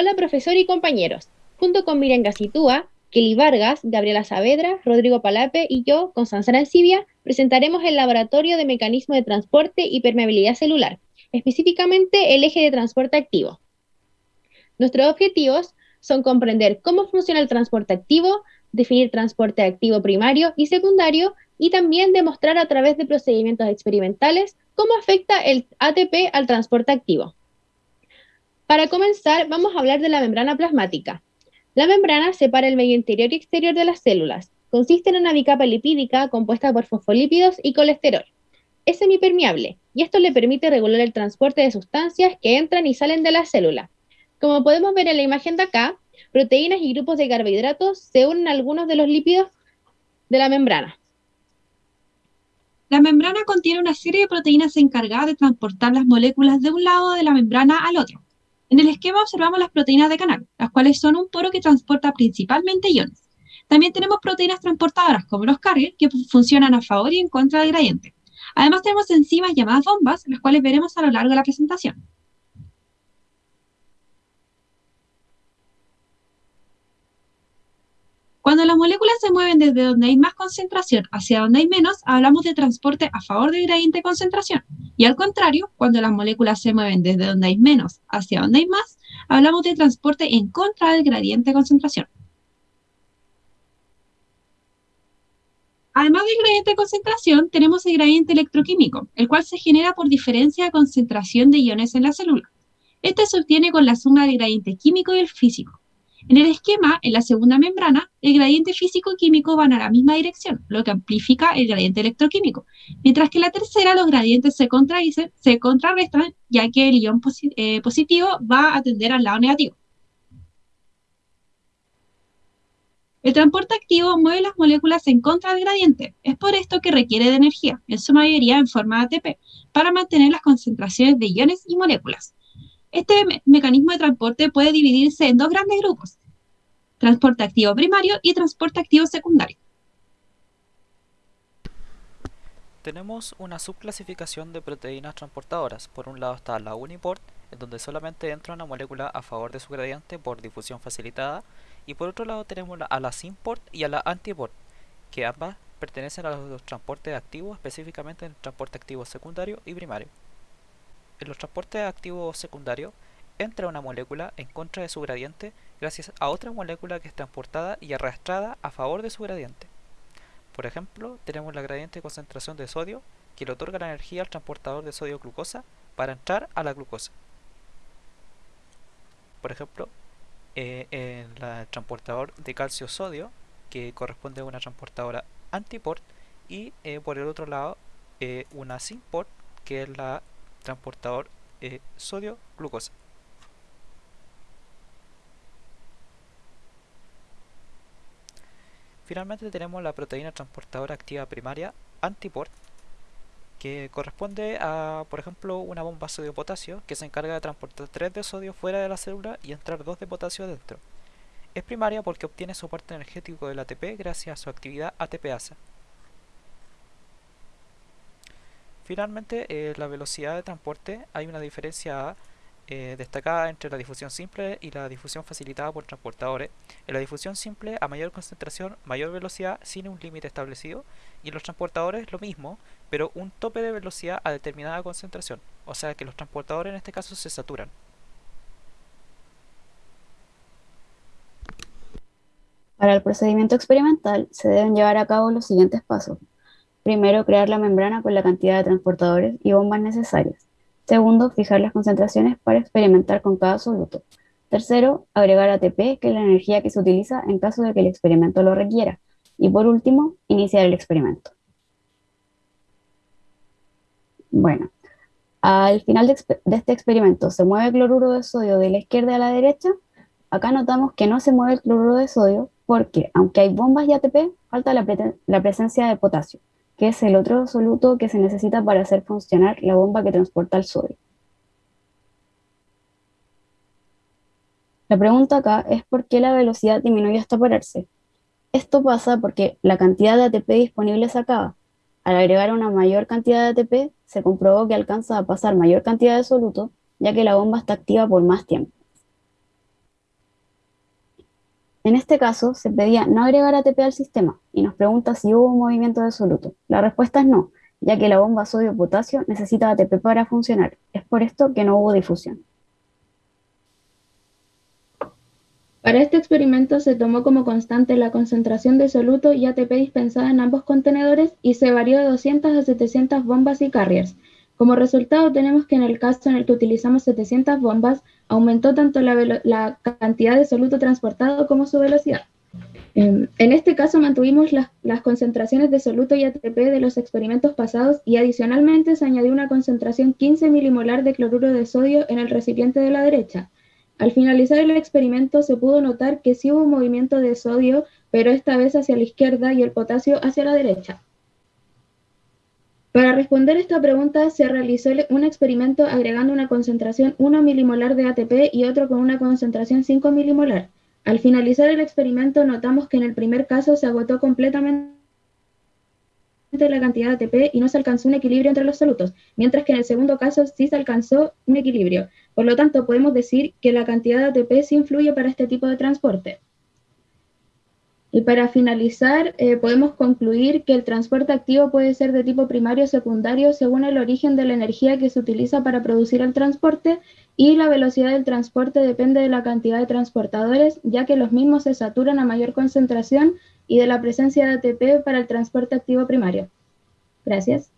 Hola profesor y compañeros. Junto con Miriam Gacitúa, Kelly Vargas, Gabriela Saavedra, Rodrigo Palape y yo, Constanza Arancibia, presentaremos el Laboratorio de Mecanismo de Transporte y Permeabilidad Celular, específicamente el eje de transporte activo. Nuestros objetivos son comprender cómo funciona el transporte activo, definir transporte activo primario y secundario y también demostrar a través de procedimientos experimentales cómo afecta el ATP al transporte activo. Para comenzar, vamos a hablar de la membrana plasmática. La membrana separa el medio interior y exterior de las células. Consiste en una bicapa lipídica compuesta por fosfolípidos y colesterol. Es semipermeable y esto le permite regular el transporte de sustancias que entran y salen de la célula. Como podemos ver en la imagen de acá, proteínas y grupos de carbohidratos se unen a algunos de los lípidos de la membrana. La membrana contiene una serie de proteínas encargadas de transportar las moléculas de un lado de la membrana al otro. En el esquema observamos las proteínas de canal, las cuales son un poro que transporta principalmente iones. También tenemos proteínas transportadoras, como los carriers, que funcionan a favor y en contra del gradiente. Además tenemos enzimas llamadas bombas, las cuales veremos a lo largo de la presentación. Cuando las moléculas se mueven desde donde hay más concentración hacia donde hay menos, hablamos de transporte a favor del gradiente de concentración. Y al contrario, cuando las moléculas se mueven desde donde hay menos hacia donde hay más, hablamos de transporte en contra del gradiente de concentración. Además del gradiente de concentración, tenemos el gradiente electroquímico, el cual se genera por diferencia de concentración de iones en la célula. Este se obtiene con la suma del gradiente químico y el físico. En el esquema, en la segunda membrana, el gradiente físico-químico van a la misma dirección, lo que amplifica el gradiente electroquímico, mientras que en la tercera los gradientes se contrarrestan, ya que el ion eh, positivo va a tender al lado negativo. El transporte activo mueve las moléculas en contra del gradiente. Es por esto que requiere de energía, en su mayoría en forma de ATP, para mantener las concentraciones de iones y moléculas. Este mecanismo de transporte puede dividirse en dos grandes grupos, transporte activo primario y transporte activo secundario. Tenemos una subclasificación de proteínas transportadoras. Por un lado está la uniport, en donde solamente entra una molécula a favor de su gradiente por difusión facilitada, y por otro lado tenemos a la symport y a la antiport, que ambas pertenecen a los transportes activos, específicamente en el transporte activo secundario y primario. En los transportes activos secundarios entra una molécula en contra de su gradiente gracias a otra molécula que es transportada y arrastrada a favor de su gradiente. Por ejemplo, tenemos la gradiente de concentración de sodio que le otorga la energía al transportador de sodio-glucosa para entrar a la glucosa. Por ejemplo, eh, el transportador de calcio-sodio, que corresponde a una transportadora antiport, y eh, por el otro lado, eh, una symport, que es la transportador eh, sodio-glucosa. Finalmente tenemos la proteína transportadora activa primaria antiport, que corresponde a, por ejemplo, una bomba sodio-potasio que se encarga de transportar 3 de sodio fuera de la célula y entrar 2 de potasio dentro. Es primaria porque obtiene soporte energético del ATP gracias a su actividad ATPasa. Finalmente, eh, la velocidad de transporte, hay una diferencia eh, destacada entre la difusión simple y la difusión facilitada por transportadores. En la difusión simple, a mayor concentración, mayor velocidad sin un límite establecido, y en los transportadores lo mismo, pero un tope de velocidad a determinada concentración, o sea que los transportadores en este caso se saturan. Para el procedimiento experimental se deben llevar a cabo los siguientes pasos. Primero, crear la membrana con la cantidad de transportadores y bombas necesarias. Segundo, fijar las concentraciones para experimentar con cada soluto. Tercero, agregar ATP, que es la energía que se utiliza en caso de que el experimento lo requiera. Y por último, iniciar el experimento. Bueno, al final de, este experimento se mueve cloruro de sodio de la izquierda a la derecha. Acá notamos que no se mueve el cloruro de sodio porque, aunque hay bombas y ATP, falta la presencia de potasio que es el otro soluto que se necesita para hacer funcionar la bomba que transporta el sodio. La pregunta acá es por qué la velocidad disminuye hasta pararse. Esto pasa porque la cantidad de ATP disponible se acaba. Al agregar una mayor cantidad de ATP, se comprobó que alcanza a pasar mayor cantidad de soluto, ya que la bomba está activa por más tiempo. En este caso, se pedía no agregar ATP al sistema y nos pregunta si hubo un movimiento de soluto. La respuesta es no, ya que la bomba sodio-potasio necesita ATP para funcionar. Es por esto que no hubo difusión. Para este experimento se tomó como constante la concentración de soluto y ATP dispensada en ambos contenedores y se varió de 200 a 700 bombas y carriers. Como resultado tenemos que en el caso en el que utilizamos 700 bombas, aumentó tanto la, cantidad de soluto transportado como su velocidad. Em, en este caso mantuvimos las, las, concentraciones de soluto y ATP de los experimentos pasados y adicionalmente se añadió una concentración 15 milimolar de cloruro de sodio en el recipiente de la derecha. Al finalizar el experimento se pudo notar que sí hubo un movimiento de sodio, pero esta vez hacia la izquierda y el potasio hacia la derecha. Para responder esta pregunta se realizó un experimento agregando una concentración 1 milimolar de ATP y otro con una concentración 5 milimolar. Al finalizar el experimento notamos que en el primer caso se agotó completamente la cantidad de ATP y no se alcanzó un equilibrio entre los solutos, mientras que en el segundo caso sí se alcanzó un equilibrio. Por lo tanto, podemos decir que la cantidad de ATP sí influye para este tipo de transporte. Y para finalizar, eh, podemos concluir que el transporte activo puede ser de tipo primario o secundario según el origen de la energía que se utiliza para producir el transporte y la velocidad del transporte depende de la cantidad de transportadores, ya que los mismos se saturan a mayor concentración y de la presencia de ATP para el transporte activo primario. Gracias.